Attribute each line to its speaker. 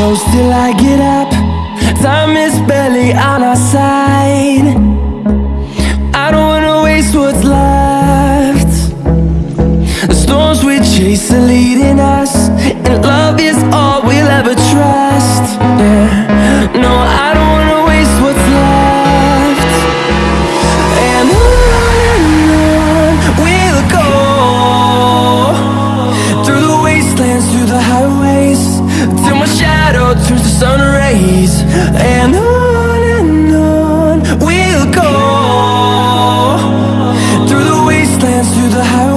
Speaker 1: close till I get up. Time is barely on our side. I don't wanna waste what's left. The storms we chase are leading us And love is all sun rays and on and on we'll go. Through the wastelands through the highways.